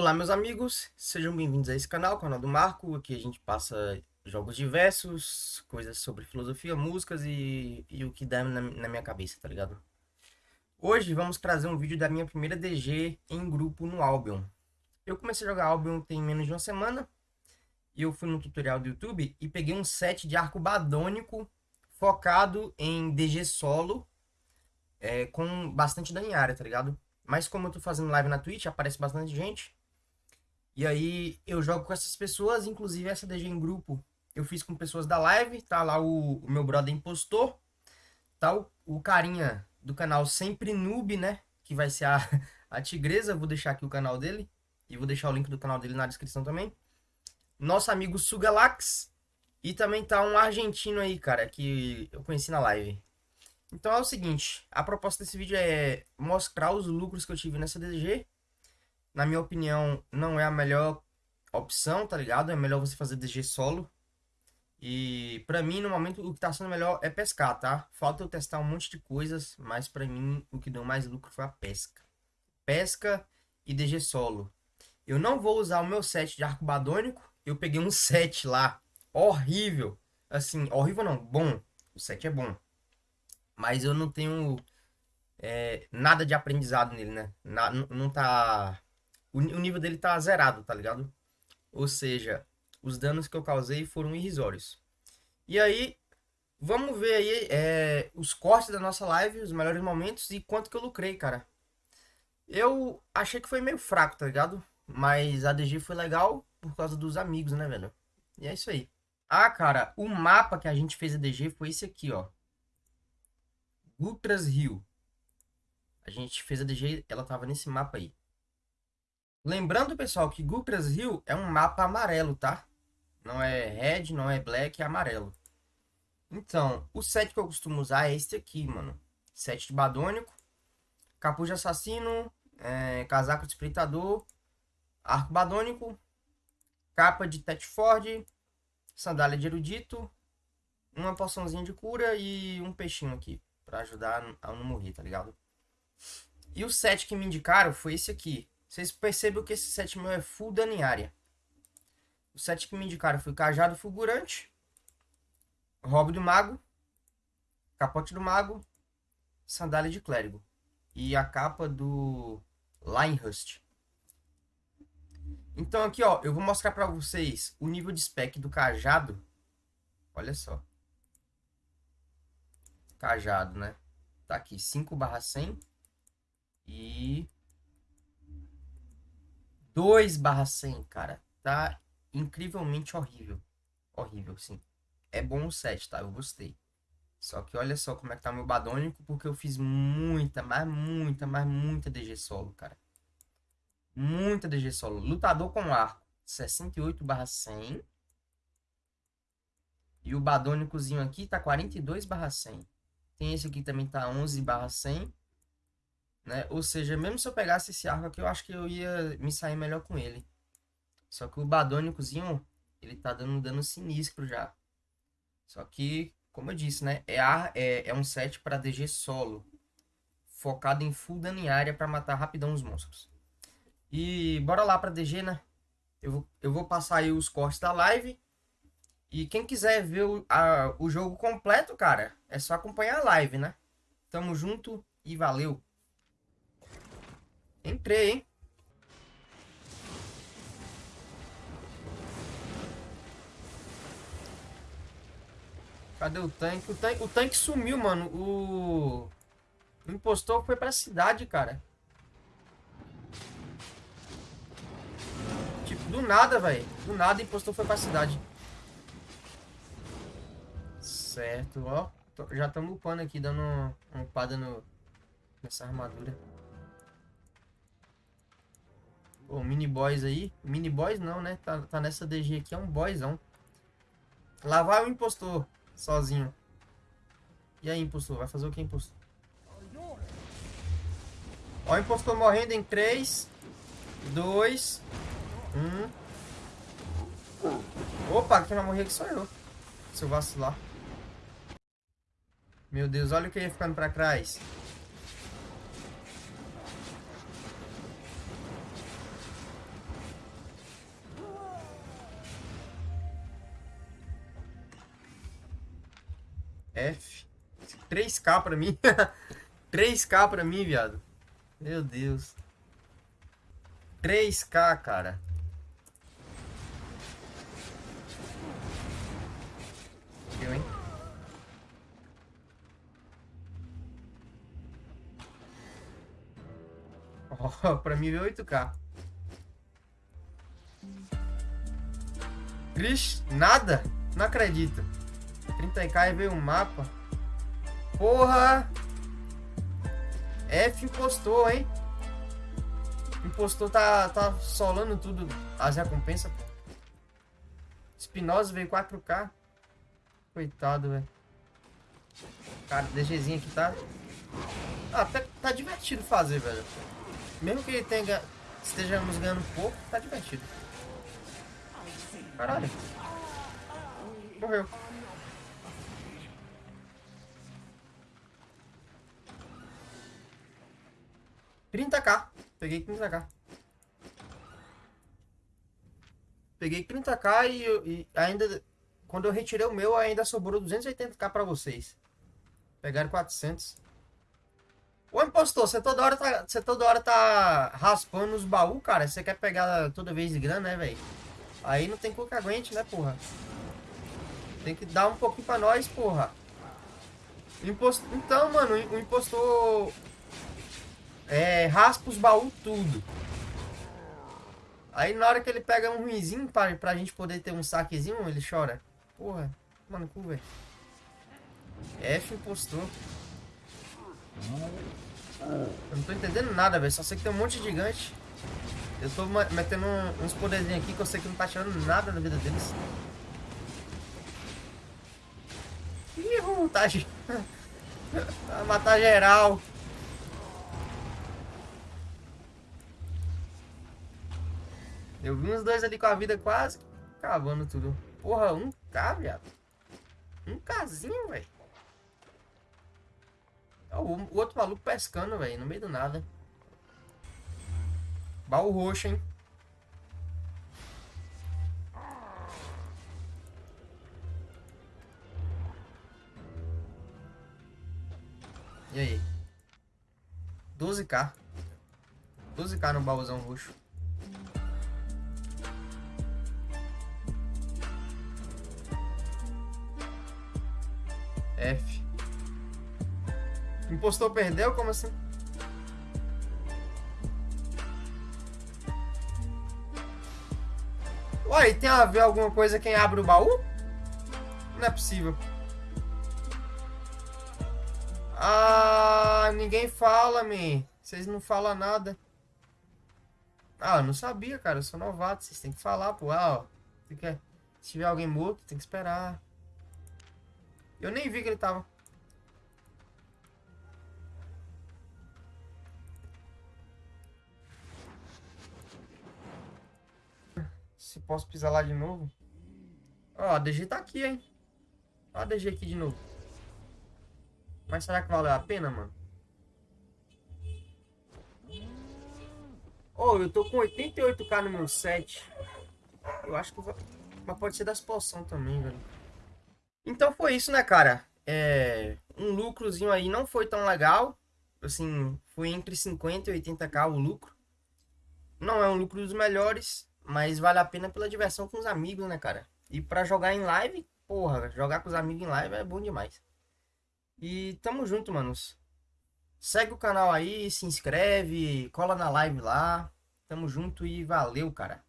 Olá meus amigos, sejam bem-vindos a esse canal, canal do Marco, aqui a gente passa jogos diversos, coisas sobre filosofia, músicas e, e o que dá na, na, minha cabeça, tá ligado? Hoje vamos trazer um vídeo da minha primeira DG em grupo no Albion. Eu comecei a jogar Albion tem menos de uma semana, e eu fui no tutorial do YouTube e peguei um set de arco badônico focado em DG solo, é, com bastante dano em área, tá ligado? Mas como eu tô fazendo live na Twitch, aparece bastante gente, e aí eu jogo com essas pessoas, inclusive essa DG em grupo eu fiz com pessoas da live, tá lá o, o meu brother impostor, tá o, o, carinha do canal Sempre Noob, né? Que vai ser a, a tigresa, vou deixar aqui o canal dele, e vou deixar o link do canal dele na descrição também. Nosso amigo Sugalax, e também tá um argentino aí, cara, que eu conheci na live. Então é o seguinte, a proposta desse vídeo é mostrar os lucros que eu tive nessa DG, na minha opinião, não é a melhor opção, tá ligado? É melhor você fazer DG solo. E pra mim, no momento, o que tá sendo melhor é pescar, tá? Falta eu testar um monte de coisas, mas pra mim, o que deu mais lucro foi a pesca. Pesca e DG solo. Eu não vou usar o meu set de arco badônico. Eu peguei um set lá, horrível. Assim, horrível não, bom. O set é bom. Mas eu não tenho é, nada de aprendizado nele, né? Na, não tá o, nível dele tá zerado, tá ligado? Ou seja, os danos que eu causei foram irrisórios. E aí, vamos ver aí é, os cortes da nossa live, os melhores momentos e quanto que eu lucrei, cara. Eu achei que foi meio fraco, tá ligado? Mas a DG foi legal por causa dos amigos, né, velho? E é isso aí. Ah, cara, o mapa que a gente fez a DG foi esse aqui, ó. Gutras Rio. A gente fez a DG, ela tava nesse mapa aí. Lembrando, pessoal, que Gupras Hill é um mapa amarelo, tá? Não é red, não é black, é amarelo. Então, o set que eu costumo usar é este aqui, mano. Set de Badônico, Capuz de Assassino, é, Casaco de Espreitador, Arco Badônico, Capa de Tetford, Sandália de Erudito, uma poçãozinha de cura e um peixinho aqui, pra ajudar a não morrer, tá ligado? E o set que me indicaram foi esse aqui, vocês percebem que esse set meu é full dano em área. O set que me indicaram foi Cajado Fulgurante, Robo do Mago, Capote do Mago, Sandália de Clérigo. E a capa do Linehust. Então aqui, ó, eu vou mostrar pra vocês o nível de spec do cajado. Olha só. Cajado, né? Tá aqui, 5 barra 100. E 2 barra 100, cara. Tá incrivelmente horrível. Horrível, sim. É bom o set, tá? Eu gostei. Só que olha só como é que tá meu badônico, porque eu fiz muita, mas muita, mas muita DG solo, cara. Muita DG solo. Lutador com arco, 68 barra 100. E o badônicozinho aqui tá 42 barra 100. Tem esse aqui também tá 11 barra 100. Né? Ou seja, mesmo se eu pegasse esse arco aqui, eu acho que eu ia me sair melhor com ele. Só que o Badônicozinho, ele tá dando um dano sinistro já. Só que, como eu disse, né? É, é, é um set para DG solo. Focado em full dano em área para matar rapidão os monstros. E bora lá pra DG, né? Eu vou, eu vou passar aí os cortes da live. E quem quiser ver o, a, o jogo completo, cara, é só acompanhar a live, né? Tamo junto e valeu! Entrei, hein? Cadê o tanque? O tanque, o tanque sumiu, mano. O... o impostor foi pra cidade, cara. Tipo, do nada, velho. Do nada o impostor foi pra cidade. Certo, ó. Já estamos upando aqui, dando uma upada no, nessa armadura. Pô, mini boys aí. Mini boys não, né? Tá, tá nessa DG aqui, é um boyzão. Lá vai o impostor, sozinho. E aí, impostor? Vai fazer o que, impostor? Ó o impostor morrendo em 3, 2, 1. Opa, quem vai morrer aqui sou eu. Se eu vacilar. Meu Deus, olha o que ia ficando pra trás. F. 3k pra mim. 3k pra mim, viado. Meu Deus. 3k, cara. Eu, hein? Oh, pra mim veio 8k. Cris, nada? Não acredito. 30k e veio um mapa. Porra! F impostor, hein? Impostor tá, tá solando tudo as recompensas. Espinosa veio 4k. Coitado, velho. Cara, DGzinho aqui tá... Ah, até tá divertido fazer, velho. Mesmo que ele tenha, estejamos ganhando pouco, tá divertido. Caralho. Morreu. Trinta k Peguei 30k. Peguei 30k e, e, ainda... Quando eu retirei o meu, ainda sobrou 280k pra vocês. Pegaram 400. Ô impostor, você toda hora tá, você toda hora tá raspando os baús, cara. Você quer pegar toda vez de grana, né, velho? Aí não tem cu que aguente, né, porra? Tem que dar um pouquinho pra nós, porra. Então, mano, o impostor é, raspa os baús tudo. Aí na hora que ele pega um ruizinho pra, pra gente poder ter um saquezinho, ele chora. Porra, mano, cu, velho. F impostor. Eu não tô entendendo nada, velho. Só sei que tem um monte de gigante. Eu tô metendo uns poderzinhos aqui que eu sei que não tá tirando nada da vida deles. Ih, vontade. Vai matar geral. Eu vi uns dois ali com a vida quase acabando tudo. Porra, um K, viado. Um Kzinho, velho. O, outro maluco pescando, velho, no meio do nada. Baú roxo, hein? E aí? 12k. 12k no baúzão roxo. F. Impostor perdeu? Como assim? Uai, tem a ver alguma coisa quem abre o baú? Não é possível. Ah, ninguém fala, me. Vocês não falam nada. Ah, eu não sabia, cara. Eu sou novato. Vocês têm que falar, pô. Ah, ó. Se tiver alguém morto, tem que esperar. Eu nem vi que ele tava. Se posso pisar lá de novo. Ó, a DG tá aqui, hein. Ó a DG aqui de novo. Mas será que valeu a pena, mano? Oh, eu tô com 88k no meu set. Eu acho que vou... Mas pode ser das poções também, velho. Então foi isso, né, cara? É, um lucrozinho aí não foi tão legal. Assim, foi entre 50 e 80k o lucro. Não é um lucro dos melhores, mas vale a pena pela diversão com os amigos, né, cara? E para jogar em live, porra, jogar com os amigos em live é bom demais. E tamo junto, manos. Segue o canal aí, se inscreve, cola na live lá. Tamo junto e valeu, cara.